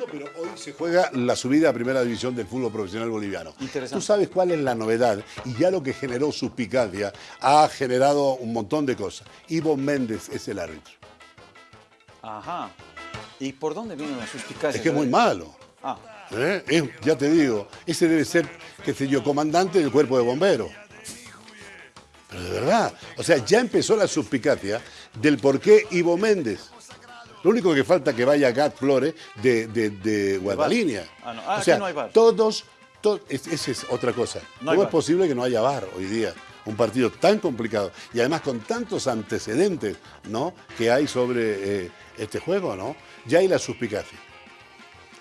mundo, pero hoy se juega la subida a primera división del fútbol profesional boliviano. Tú sabes cuál es la novedad y ya lo que generó suspicacia ha generado un montón de cosas. Ivo Méndez es el árbitro. Ajá. ¿Y por dónde viene la suspicacia? Es que es muy malo. Ah, ¿eh? Es- ya te digo, ese debe ser, qué sé yo, comandante del cuerpo de bomberos. Pero de verdad, o sea, ya empezó la suspicacia del por qué Ivo Méndez. Lo único que falta que vaya Gat Flores de, de, de Guadalínea. Ah, no. Ah, o sea, no hay VAR. todos, to- es- esa es otra cosa. No ¿Cómo es posible que no haya VAR hoy día? Un partido tan complicado y además con tantos antecedentes ¿no? que hay sobre eh, este juego, ¿no? Ya hay la suspicacia.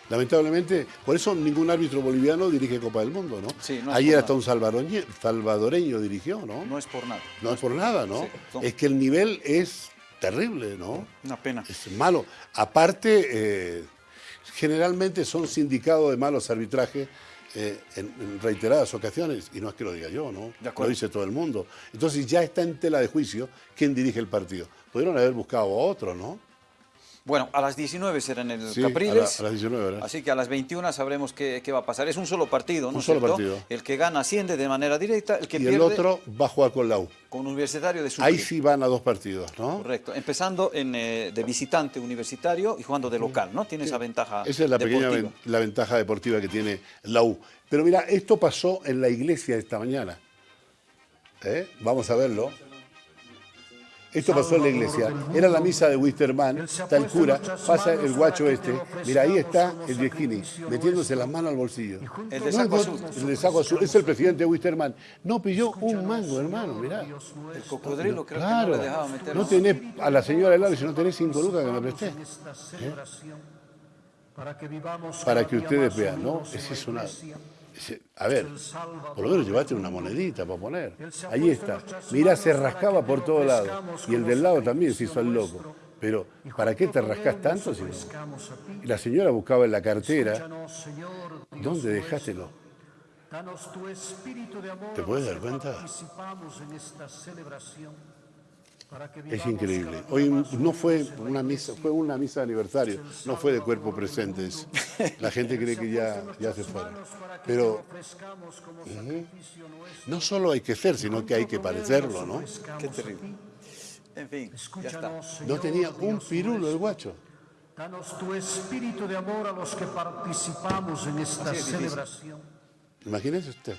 Lamentablemente, por eso ningún árbitro boliviano dirige Copa del Mundo, ¿no? Sí, no es Ayer hasta un salvadoreño, dirigió, ¿no? no es por nada. No es por nada, ¿no? Sí, Es que el nivel es terrible, ¿no? Una pena. Es malo. Aparte, eh, generalmente son sindicados de malos arbitrajes eh, en, en reiteradas ocasiones, y no es que lo diga yo, ¿no? Lo dice todo el mundo. Entonces ya está en tela de juicio quién dirige el partido. Pudieron haber buscado a otro, ¿no? Bueno, a las 19 será en el Sí, Capriles. a la- a las 19, ¿verdad? Así que a las 21 sabremos qué, qué va a pasar. Es un solo partido, ¿no? Un solo cierto? partido. El que gana asciende de manera directa, el que y pierde el otro va a jugar con la U. con Universitario de Sucre. Ahí sí van a dos partidos, ¿no? Correcto. Empezando en, eh, de visitante universitario y jugando de local, ¿no? Tiene esa ventaja Esa es la deportiva. la ventaja deportiva que tiene la U. Pero mira, esto pasó en la iglesia esta mañana. ¿Eh? Vamos a verlo. Esto pasó en la iglesia. Era la misa de Wisterman, está el cura, pasa el guacho este. Mira, ahí está el viejini, metiéndose las manos al bolsillo. El de saco azul. El de saco azul. Es el presidente de Wisterman. No pilló un mango, hermano, mirá. El cocodrilo creo Claro. que no le dejaba meter. No tenés a la señora del lado, si no tenés cinco lucas que me presté. Para que ustedes vean, ¿no? Es una. ese- a ver, por lo menos llevaste una monedita para poner. Ahí está. Mirá, se rascaba por todos lados. Y el del lado también se hizo el loco. Pero, ¿para qué te rascas tanto? Si no? La señora buscaba en la cartera. ¿Dónde dejástelo? ¿Te puedes dar cuenta? Es increíble. Hoy no fue una misa, fue una misa de aniversario, no fue de cuerpo presentes. La gente cree que ya, ya se fueron. Pero ujú, no solo hay que ser, sino que hay que parecerlo, ¿no? Qué terrible. En fin, ya está. No tenía un pirulo el guacho. Danos tu espíritu de amor a los que participamos en esta celebración. Imagínese usted.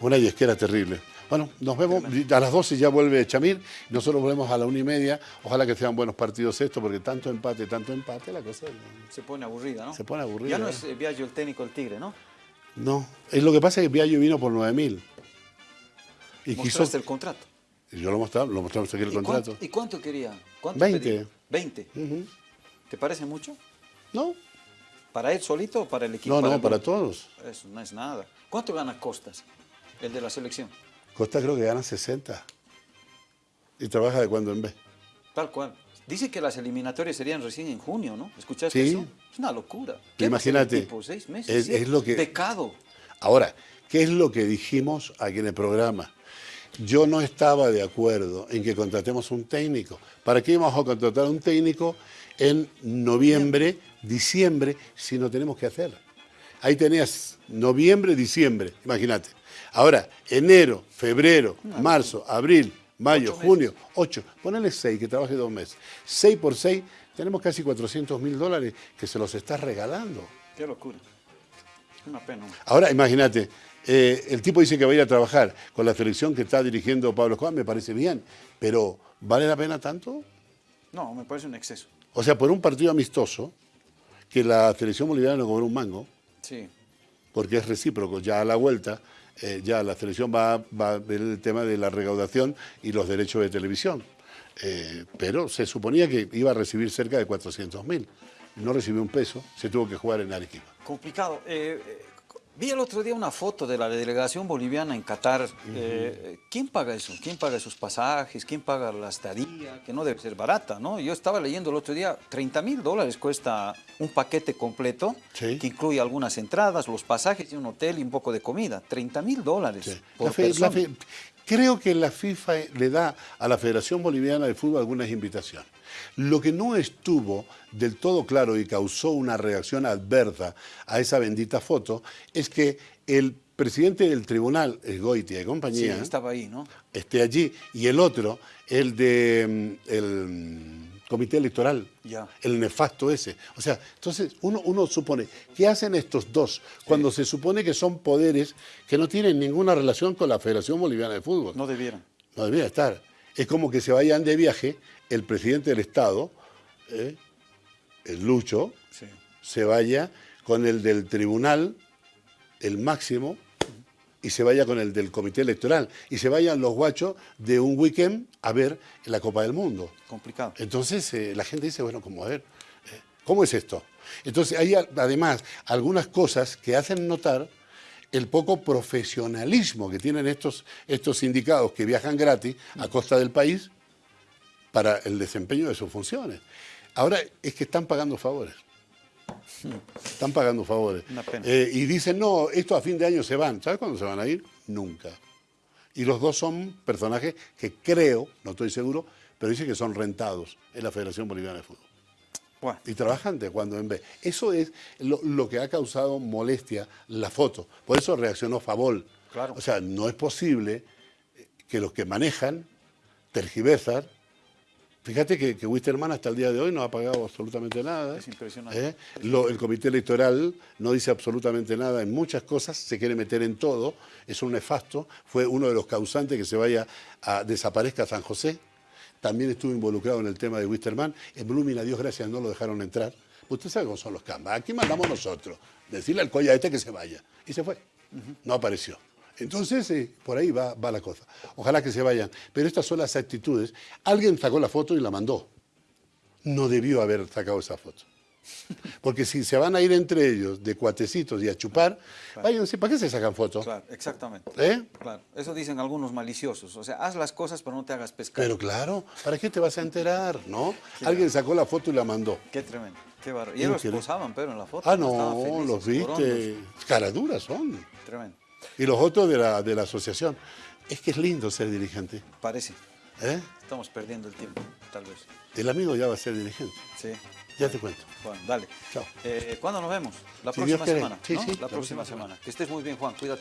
Una yesquera terrible. Bueno, nos vemos. A las 12 ya vuelve Chamir. Nosotros volvemos a la una y media. Ojalá que sean buenos partidos estos, porque tanto empate, tanto empate, la cosa Se pone aburrida, ¿no? Se pone aburrida, Ya no ¿eh? es eh, Viaggio el técnico el Tigre, ¿no? No. Es lo que pasa es que Viallo vino por 9.000. Y quiso. Mostraste el contrato. Yo lo mostramos, lo mostramos aquí el ¿Y contrato. cuánto, ¿Y cuánto quería? ¿Cuánto 20. pedía? 20. Ujú. ¿Te parece mucho? No, ¿Para él solito o para el equipo? no, no, el para todos. Eso no es nada. ¿Cuánto gana Costas, el de la selección? Costa creo que gana 60. Y trabaja de cuando en vez. Tal cual. Dice que las eliminatorias serían recién en junio, ¿no? ¿Escuchaste Sí. eso? Es una locura. ¿Qué va a hacer Imagínate, tipo? ¿Seis meses? es lo que- Pecado. Ahora, ¿qué es lo que dijimos aquí en el programa? Yo no estaba de acuerdo en que contratemos un técnico. ¿Para qué íbamos a contratar un técnico en noviembre, diciembre, si no tenemos que hacer? Ahí tenías noviembre, diciembre, imagínate. Ahora, enero, febrero, marzo, abril, mayo, Ocho meses. junio, ocho. Ponele seis, que trabaje dos meses. Seis por seis, tenemos casi 400 mil dólares que se los estás regalando. Qué locura. Una pena. Ahora, imagínate, eh, el tipo dice que va a ir a trabajar con la selección que está dirigiendo Pablo Escobar, me parece bien, pero ¿vale la pena tanto? No, me parece un exceso. O sea, por un partido amistoso, que la selección boliviana no cobró un mango, Sí. porque es recíproco, ya a la vuelta, eh, ya la selección va, va a ver el tema de la recaudación y los derechos de televisión. Eh, pero se suponía que iba a recibir cerca de 400 mil. No recibió un peso, se tuvo que jugar en Arequipa. Complicado. Eh, eh, vi el otro día una foto de la delegación boliviana en Qatar. Eh, ¿Quién paga eso? ¿Quién paga esos pasajes? ¿Quién paga la estadía? Que no debe ser barata, ¿no? Yo estaba leyendo el otro día, 30 mil dólares cuesta un paquete completo Sí. que incluye algunas entradas, los pasajes y un hotel y un poco de comida. 30 mil dólares Sí. por La fe- la persona. fe- Creo que la FIFA le da a la Federación Boliviana de Fútbol algunas invitaciones. Lo que no estuvo del todo claro y causó una reacción adversa a esa bendita foto es que el presidente del tribunal, el Goitia y compañía, Sí, estaba ahí, ¿no? esté allí, y el otro, el de mm, el comité electoral, el nefasto ese. O sea, entonces uno, uno supone, ¿qué hacen estos dos cuando se supone que son poderes que no tienen ninguna relación con la Federación Boliviana de Fútbol? No debieran. No debería estar. Es como que se vayan de viaje el presidente del Estado, ¿eh? el Lucho, Sí. se vaya con el del tribunal, el máximo, y se vaya con el del comité electoral. Y se vayan los guachos de un weekend a ver la Copa del Mundo. Complicado. Entonces eh, la gente dice, bueno, como a ver, eh, ¿cómo es esto? Entonces hay además algunas cosas que hacen notar el poco profesionalismo que tienen estos, estos sindicados que viajan gratis a costa del país para el desempeño de sus funciones. Ahora es que están pagando favores. Están pagando favores. Una pena. Eh, y dicen, no, esto a fin de año se van. ¿Sabes cuándo se van a ir? Nunca. Y los dos son personajes que creo, no estoy seguro, pero dicen que son rentados en la Federación Boliviana de Fútbol. Bueno, Y trabajan de cuando en vez. Eso es lo, lo que ha causado molestia la foto. Por eso reaccionó Favol. Claro. O sea, no es posible que los que manejan tergiversan. Fíjate que, que Wisterman hasta el día de hoy no ha pagado absolutamente nada. Es impresionante. ¿eh? Lo- el comité electoral no dice absolutamente nada en muchas cosas, se quiere meter en todo, es un nefasto, fue uno de los causantes que se vaya a desaparezca San José. También estuvo involucrado en el tema de Wisterman. En Blooming, a Dios gracias, no lo dejaron entrar. Usted sabe cómo son los cambas. Aquí mandamos nosotros. Decirle al colla este que se vaya. Y se fue. No apareció. Entonces, eh, por ahí va, va la cosa. Ojalá que se vayan. Pero estas son las actitudes. Alguien sacó la foto y la mandó. No debió haber sacado esa foto. Porque si se van a ir entre ellos de cuatecitos y a chupar, váyanse, ¿para qué se sacan fotos? claro, exactamente. ¿Eh? Claro, eso dicen algunos maliciosos. O sea, haz las cosas, pero no te hagas pescar. Pero claro, ¿para qué te vas a enterar? ¿No? Alguien sacó la foto y la mandó. Qué tremendo, qué barro. Y ellos posaban, pero en la foto. Ah, no, felices, los viste. Caraduras son. Tremendo. Y los otros de la, de la asociación. Es que es lindo ser dirigente. Parece. ¿eh? Estamos perdiendo el tiempo, tal vez. El amigo ya va a ser dirigente. Sí. Ya te cuento. Bueno, dale. Chao. Eh, ¿Cuándo nos vemos? La Si próxima semana. Sí, ¿no? sí, La próxima semana. Que estés muy bien, Juan. Cuídate